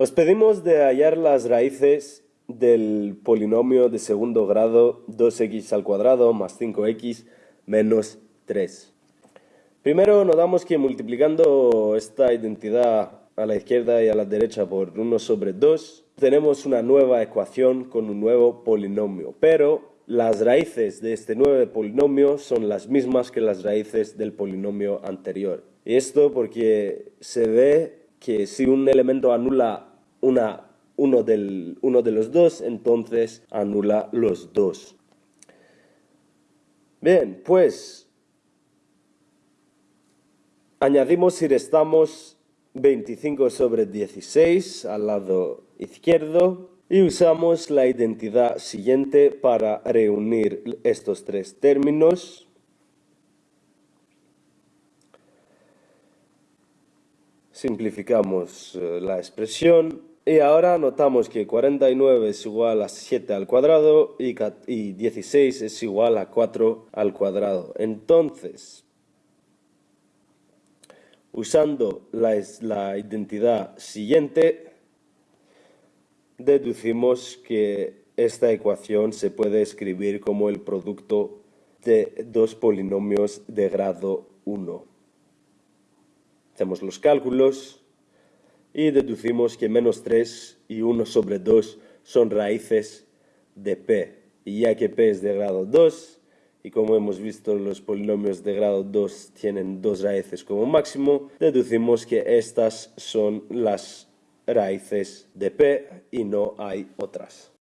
Os pedimos de hallar las raíces del polinomio de segundo grado 2x al cuadrado más 5x menos 3. Primero notamos que multiplicando esta identidad a la izquierda y a la derecha por 1 sobre 2, tenemos una nueva ecuación con un nuevo polinomio, pero las raíces de este nuevo polinomio son las mismas que las raíces del polinomio anterior. Y esto porque se ve que si un elemento anula una, uno, del, uno de los dos, entonces anula los dos. Bien, pues añadimos y restamos 25 sobre 16 al lado izquierdo y usamos la identidad siguiente para reunir estos tres términos. Simplificamos eh, la expresión y ahora notamos que 49 es igual a 7 al cuadrado y 16 es igual a 4 al cuadrado. Entonces, usando la, identidad siguiente, deducimos que esta ecuación se puede escribir como el producto de dos polinomios de grado 1. Hacemos los cálculos y deducimos que menos 3 y 1 sobre 2 son raíces de p. Y ya que p es de grado 2, y como hemos visto los polinomios de grado 2 tienen dos raíces como máximo, deducimos que estas son las raíces de p y no hay otras.